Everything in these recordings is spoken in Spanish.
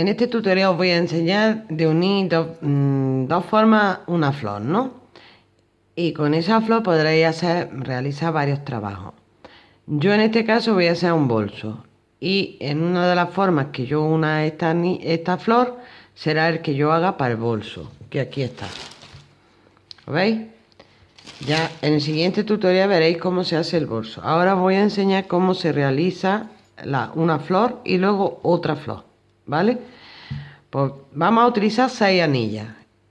En este tutorial os voy a enseñar de unir mm, dos, formas una flor, ¿no? Y con esa flor podréis hacer, realizar varios trabajos. Yo en este caso voy a hacer un bolso. Y en una de las formas que yo una esta, esta flor será el que yo haga para el bolso, que aquí está. ¿Lo veis? Ya en el siguiente tutorial veréis cómo se hace el bolso. Ahora voy a enseñar cómo se realiza la, una flor y luego otra flor, ¿vale? Pues vamos a utilizar seis anillas.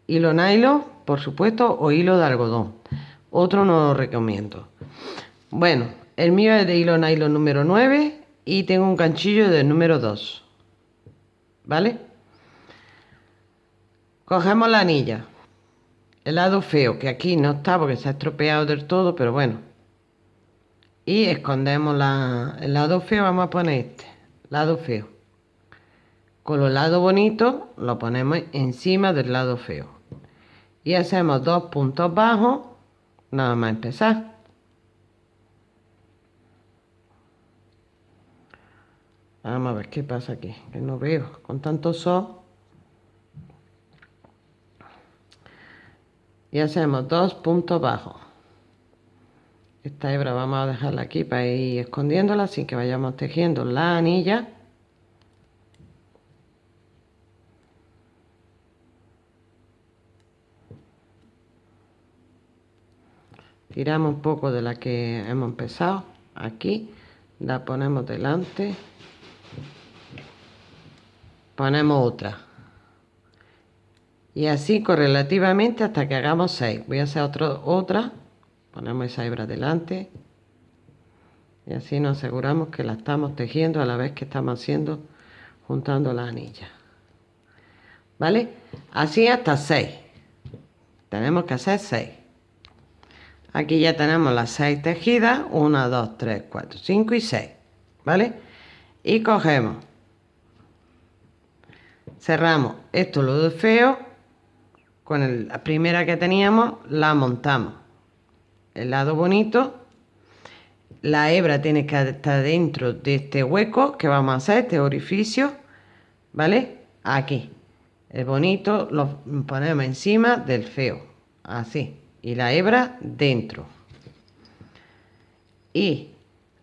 Hilo nylon, por supuesto, o hilo de algodón. Otro no lo recomiendo. Bueno, el mío es de hilo nylon número 9 y tengo un ganchillo del número 2. ¿Vale? Cogemos la anilla el lado feo, que aquí no está porque se ha estropeado del todo, pero bueno. Y escondemos la, el lado feo, vamos a poner este, lado feo. Con los lados bonitos lo ponemos encima del lado feo. Y hacemos dos puntos bajos, nada más empezar. Vamos a ver qué pasa aquí, que no veo, con tanto sol. y hacemos dos puntos bajos esta hebra vamos a dejarla aquí para ir escondiéndola sin que vayamos tejiendo la anilla tiramos un poco de la que hemos empezado aquí la ponemos delante. Ponemos otra. Y así correlativamente hasta que hagamos 6 voy a hacer otro, otra. Ponemos esa hebra delante. Y así nos aseguramos que la estamos tejiendo a la vez que estamos haciendo juntando la anilla vale así hasta 6 tenemos que hacer 6 aquí ya tenemos las 6 tejidas 1 2 3 4 5 y 6 vale y cogemos. Cerramos esto lo de feo. Con la primera que teníamos la montamos. El lado bonito. La hebra tiene que estar dentro de este hueco que vamos a hacer este orificio vale aquí. El bonito lo ponemos encima del feo. Así y la hebra dentro. Y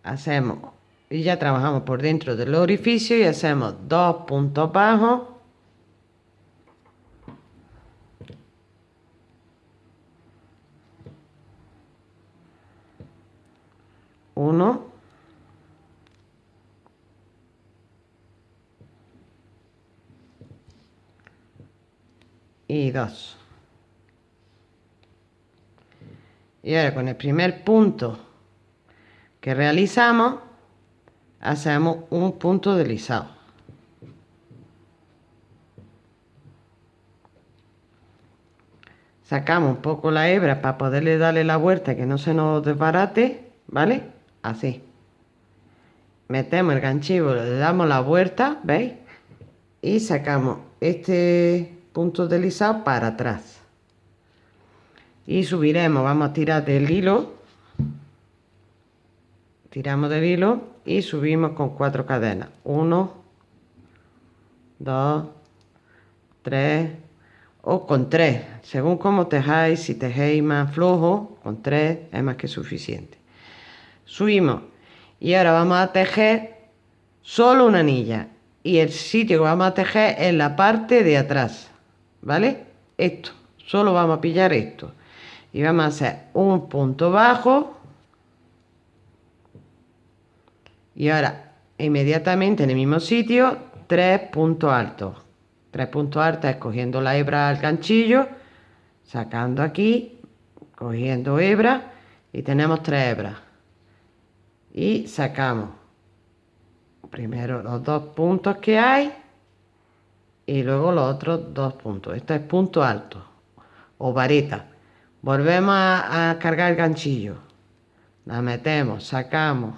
hacemos y ya trabajamos por dentro del orificio y hacemos dos puntos bajos. Uno. Y dos y ahora con el primer punto que realizamos hacemos un punto deslizado sacamos un poco la hebra para poderle darle la vuelta que no se nos desbarate vale así. Metemos el ganchillo le damos la vuelta veis y sacamos este punto deslizado para atrás y subiremos vamos a tirar del hilo. Tiramos del hilo y subimos con cuatro cadenas. 1 2 3 o con 3 según como tejáis si tejéis más flojo con 3 es más que suficiente. Subimos. Y ahora vamos a tejer solo una anilla. Y el sitio que vamos a tejer es la parte de atrás vale esto. Solo vamos a pillar esto y vamos a hacer un punto bajo y ahora inmediatamente en el mismo sitio tres puntos altos tres puntos altos es cogiendo la hebra al ganchillo sacando aquí cogiendo hebra y tenemos tres hebras y sacamos primero los dos puntos que hay y luego los otros dos puntos. Este es punto alto o vareta. Volvemos a, cargar el ganchillo. La metemos, sacamos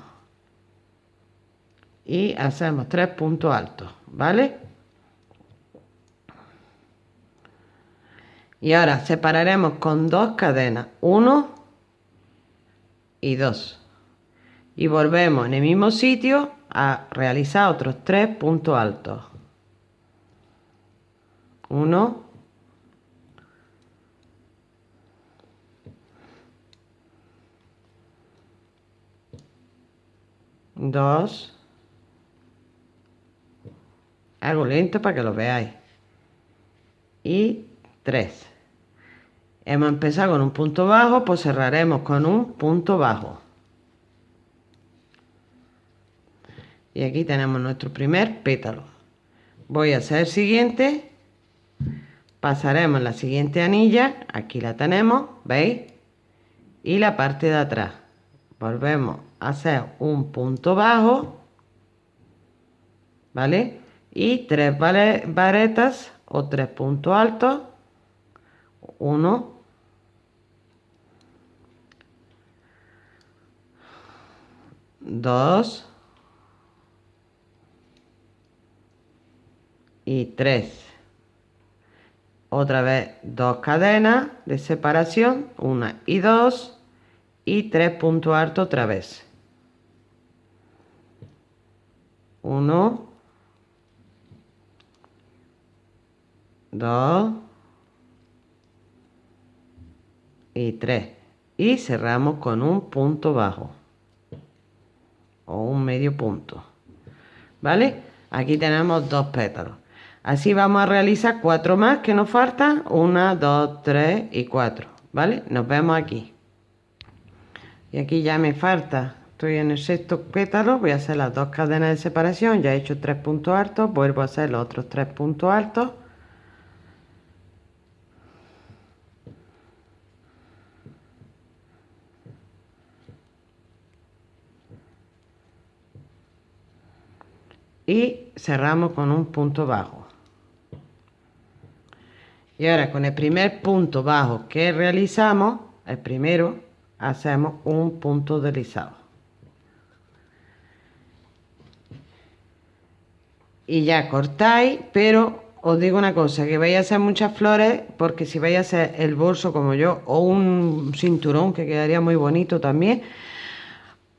y hacemos tres puntos altos, ¿vale? Y ahora separaremos con dos cadenas, uno y dos y volvemos en el mismo sitio a realizar otros tres puntos altos. Uno, dos, algo lento para que lo veáis, y tres. Hemos empezado con un punto bajo, pues cerraremos con un punto bajo. Y aquí tenemos nuestro primer pétalo. Voy a hacer el siguiente. Pasaremos la siguiente anilla. Aquí la tenemos, ¿veis? Y la parte de atrás. Volvemos hacer un punto bajo. ¿Vale? Y tres varetas o tres puntos altos. Uno. Dos. y 3 otra vez dos cadenas de separación una y dos y tres puntos altos otra vez 1 2 y 3 y cerramos con un punto bajo o un medio punto vale aquí tenemos dos pétalos Así vamos a realizar cuatro más que nos faltan. Una, dos, tres y cuatro. ¿Vale? Nos vemos aquí. Y aquí ya me falta. Estoy en el sexto pétalo. Voy a hacer las dos cadenas de separación. Ya he hecho tres puntos altos. Vuelvo a hacer los otros tres puntos altos. y cerramos con un punto bajo y ahora con el primer punto bajo que realizamos, el primero, hacemos un punto deslizado. Y ya cortáis, pero os digo una cosa, que vais a hacer muchas flores, porque si vais a hacer el bolso como yo, o un cinturón que quedaría muy bonito también,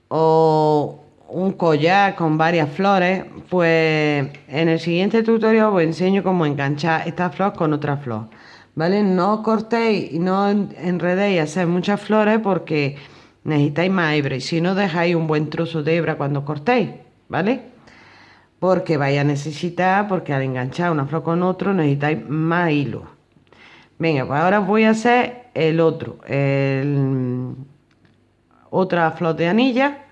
o un collar con varias flores, pues en el siguiente tutorial os enseño cómo enganchar esta flor con otra flor. ¿Vale? No cortéis y no enredéis a hacer muchas flores porque necesitáis más hebra y si no dejáis un buen trozo de hebra cuando cortéis, ¿vale? Porque vais a necesitar, porque al enganchar una flor con otro necesitáis más hilo. Venga, pues ahora voy a hacer el otro, el, otra flor de anilla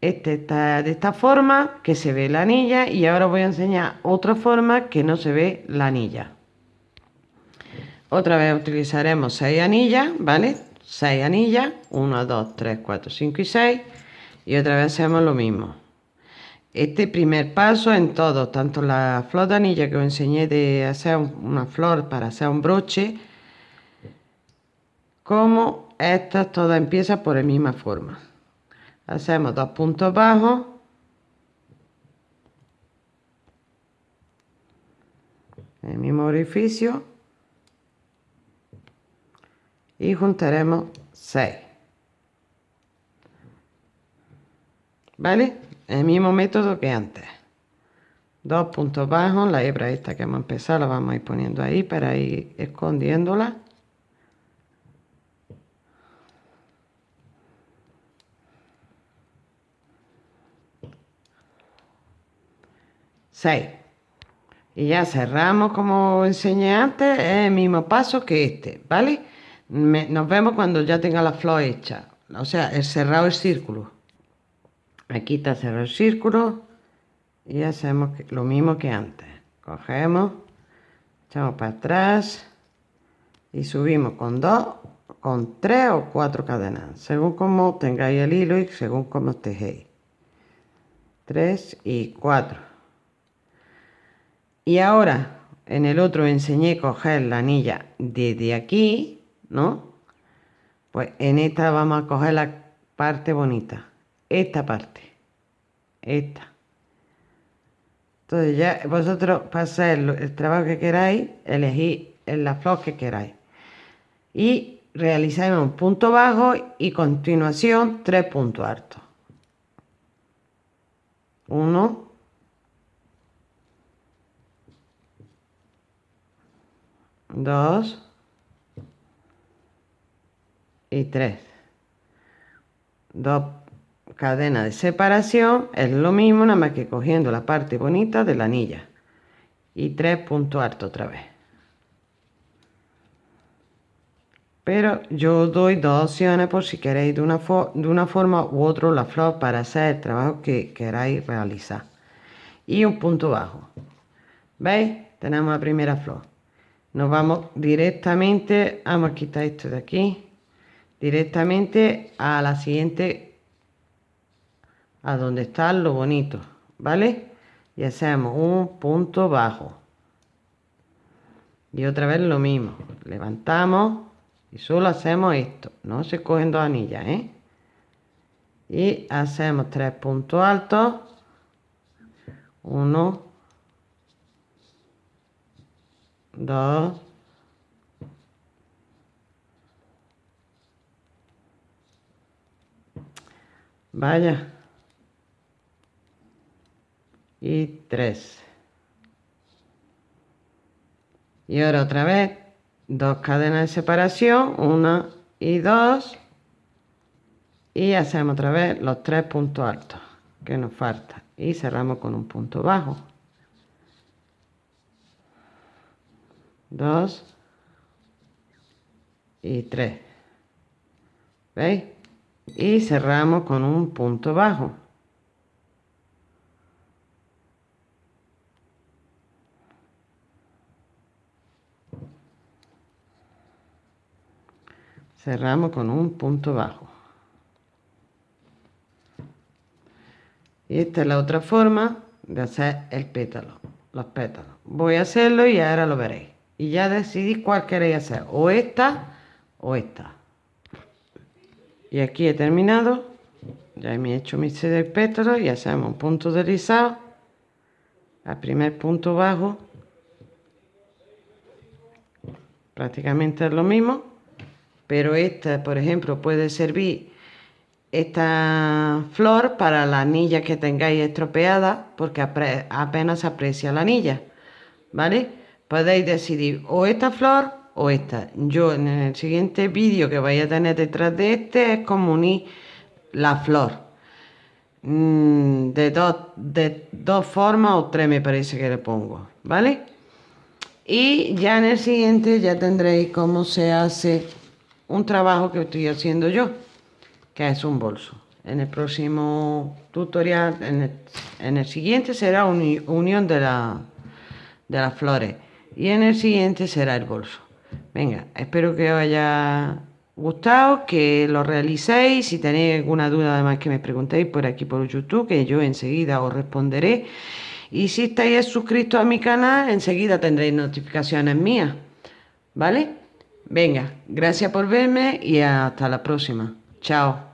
este está de esta forma, que se ve la anilla, y ahora voy a enseñar otra forma que no se ve la anilla. Otra vez utilizaremos 6 anillas, ¿vale? 6 anillas, 1, 2, 3, 4, 5 y 6, y otra vez hacemos lo mismo. Este primer paso en todo, tanto la flor de anilla que os enseñé de hacer una flor para hacer un broche, como estas todas empiezan por la misma forma. Hacemos dos puntos bajos. El mismo orificio. Y juntaremos 6 vale el mismo método que antes. Dos puntos bajos la hebra esta que hemos empezado la vamos a ir poniendo ahí para ir escondiéndola. 6 y ya cerramos como enseñé antes el mismo paso que este vale nos vemos cuando ya tenga la flor hecha. O sea el cerrado el círculo aquí está cerrado el círculo y hacemos lo mismo que antes. Cogemos echamos para atrás y subimos con dos con tres o cuatro cadenas según como tengáis el hilo y según como tejéis. Tres y cuatro. Y ahora en el otro enseñé coger la anilla desde aquí, ¿no? Pues en esta vamos a coger la parte bonita, esta parte, esta. Entonces ya vosotros para hacer el trabajo que queráis, elegís la flor que queráis. Y realizamos un punto bajo y continuación tres puntos altos. Uno, dos y tres. Dos cadenas de separación es lo mismo, nada más que cogiendo la parte bonita de la anilla. Y tres puntos altos otra vez. pero yo doy dos opciones por si queréis de una, de una forma u otra la flor para hacer el trabajo que queráis realizar y un punto bajo veis tenemos la primera flor nos vamos directamente a quitar esto de aquí directamente a la siguiente a donde está lo bonito vale y hacemos un punto bajo. Y otra vez lo mismo. Levantamos y solo hacemos esto. No se cogen dos anillas ¿eh? y hacemos tres puntos altos. Uno. Dos. Vaya y tres y ahora otra vez dos cadenas de separación, una y dos, y hacemos otra vez los tres puntos altos que nos falta y cerramos con un punto bajo. Dos y tres. ¿Veis? Y cerramos con un punto bajo. Cerramos con un punto bajo. Y esta es la otra forma de hacer el pétalo los pétalos. Voy a hacerlo y ahora lo veréis. Y ya decidís cuál queréis hacer o esta o esta. Y aquí he terminado. Ya me he hecho mi set de pétalos y hacemos un punto deslizado. Al primer punto bajo prácticamente es lo mismo pero esta, por ejemplo, puede servir esta flor para la anilla que tengáis estropeada, porque apenas aprecia la anilla, ¿vale? Podéis decidir o esta flor o esta. Yo en el siguiente vídeo que vais a tener detrás de este es como unir la flor. Mm, de, dos, de dos formas o tres me parece que le pongo, ¿vale? Y ya en el siguiente ya tendréis cómo se hace un trabajo que estoy haciendo yo, que es un bolso. En el próximo tutorial, en el, siguiente será una unión de, la, de las flores y en el siguiente será el bolso. Venga, espero que os haya gustado, que lo realicéis. Si tenéis alguna duda, además que me preguntéis por aquí por YouTube, que yo enseguida os responderé. Y si estáis suscritos a mi canal, enseguida tendréis notificaciones mías. ¿Vale? Venga, gracias por verme y hasta la próxima. Chao.